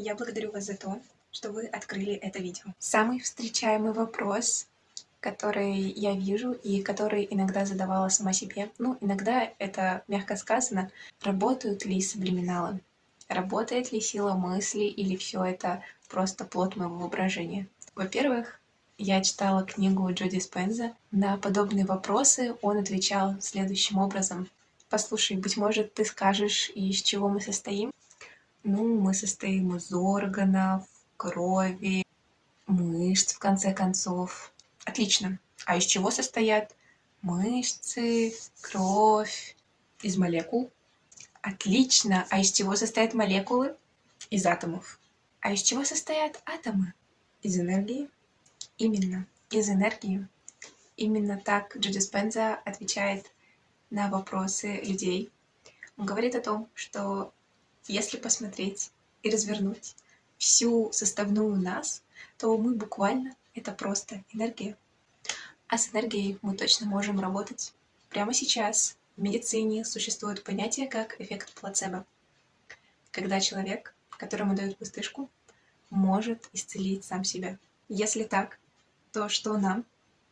Я благодарю вас за то, что вы открыли это видео. Самый встречаемый вопрос, который я вижу и который иногда задавала сама себе, ну, иногда это, мягко сказано, работают ли сублиминалы? Работает ли сила мысли или все это просто плод моего воображения? Во-первых, я читала книгу Джоди Спенза. На подобные вопросы он отвечал следующим образом. Послушай, быть может, ты скажешь, из чего мы состоим? Ну, мы состоим из органов, крови, мышц, в конце концов. Отлично. А из чего состоят мышцы, кровь? Из молекул. Отлично. А из чего состоят молекулы? Из атомов. А из чего состоят атомы? Из энергии. Именно, из энергии. Именно так Джо Спенза отвечает на вопросы людей. Он говорит о том, что если посмотреть и развернуть всю составную нас, то мы буквально это просто энергия. А с энергией мы точно можем работать. Прямо сейчас в медицине существует понятие как эффект плацебо. Когда человек, которому дают пустышку, может исцелить сам себя. Если так, то что нам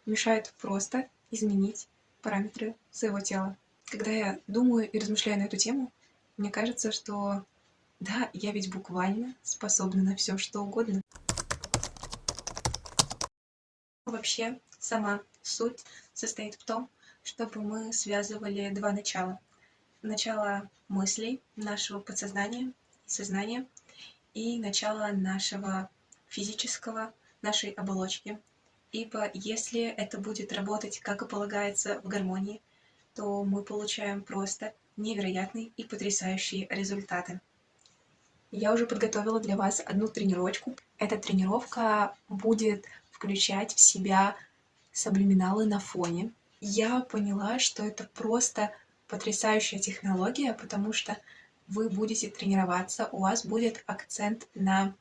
мешает просто изменить параметры своего тела? Когда я думаю и размышляю на эту тему, мне кажется, что да, я ведь буквально способна на все, что угодно. Вообще, сама суть состоит в том, чтобы мы связывали два начала. Начало мыслей, нашего подсознания и сознания, и начало нашего физического, нашей оболочки. Ибо если это будет работать, как и полагается, в гармонии, то мы получаем просто невероятные и потрясающие результаты. Я уже подготовила для вас одну тренировочку. Эта тренировка будет включать в себя саблиминалы на фоне. Я поняла, что это просто потрясающая технология, потому что вы будете тренироваться, у вас будет акцент на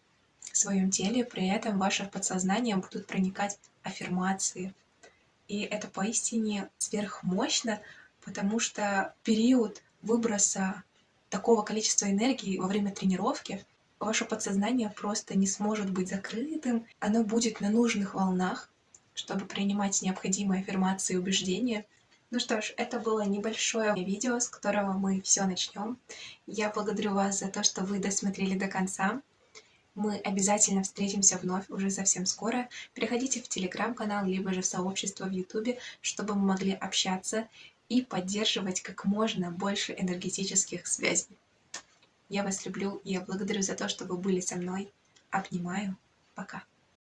своем теле, при этом в ваше подсознание будут проникать аффирмации. И это поистине сверхмощно, потому что период выброса такого количества энергии во время тренировки ваше подсознание просто не сможет быть закрытым, оно будет на нужных волнах, чтобы принимать необходимые аффирмации и убеждения. Ну что ж, это было небольшое видео, с которого мы все начнем. Я благодарю вас за то, что вы досмотрели до конца. Мы обязательно встретимся вновь уже совсем скоро. Переходите в телеграм-канал, либо же в сообщество в ютубе, чтобы мы могли общаться и поддерживать как можно больше энергетических связей. Я вас люблю я благодарю за то, что вы были со мной. Обнимаю. Пока.